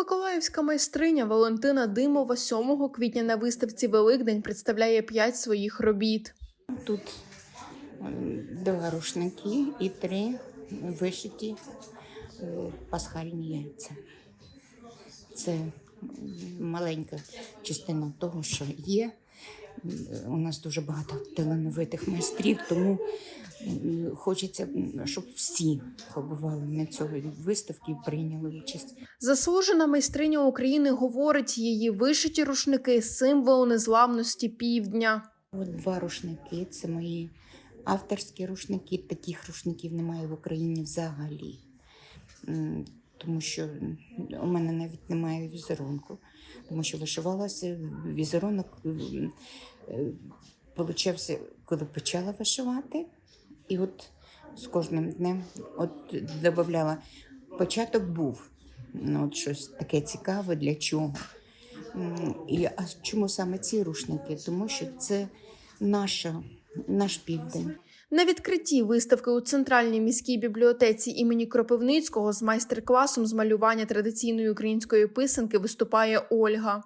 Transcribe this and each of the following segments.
Миколаївська майстриня Валентина Димова 7 квітня на виставці Великдень представляє п'ять своїх робіт. Тут два рушники і три вишиті пасхальні яйця. Це маленька частина того, що є. У нас дуже багато талановитих майстрів, тому хочеться, щоб всі побували на цій виставці і прийняли участь. Заслужена майстриня України говорить, її вишиті рушники символ незламності півдня. От два рушники це мої авторські рушники. Таких рушників немає в Україні взагалі. Тому що у мене навіть немає візерунку, тому що вишивалася візерунок, е, получався, коли почала вишивати, і от з кожним днем от додавала. Початок був ну, от щось таке цікаве для чого. І, а чому саме ці рушники? Тому що це наша, наш південь. На відкритті виставки у центральній міській бібліотеці імені Кропивницького з майстер-класом з малювання традиційної української писанки виступає Ольга.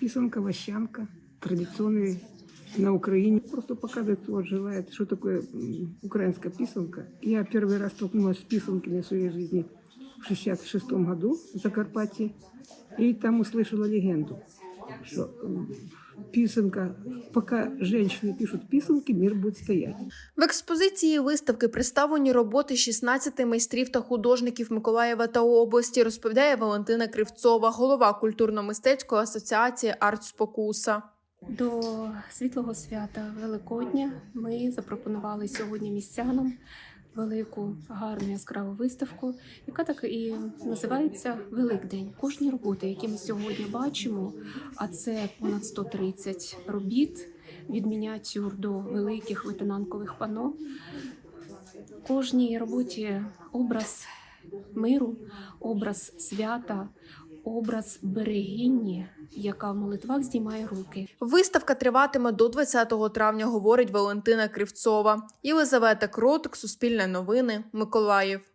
Писанка, вощанка, традиционные на Украине. Просто показывает, вот желает, что такое м, украинская писанка. Я первый раз столкнулась с писанками в своей жизни в 66 году в Закарпатье. И там услышала легенду, что м, писанка, пока женщины пишут писанки, мир будет стоять. В експозиції виставки представлені роботи 16 майстрів та художників Миколаєва та області, розповідає Валентина Кривцова, голова культурно-мистецької асоціації Арт Спокуса. До світлого свята Великодня ми запропонували сьогодні містянам велику гарну яскраву виставку, яка так і називається Великдень. Кожні роботи, які ми сьогодні бачимо, а це понад 130 робіт від мініатюр до великих витинанкових пано. Кожній роботі образ миру, образ свята, образ берегині, яка в молитвах здіймає руки. Виставка триватиме до 20 травня, говорить Валентина Кривцова. Єлизавета Кротик, Суспільне новини, Миколаїв.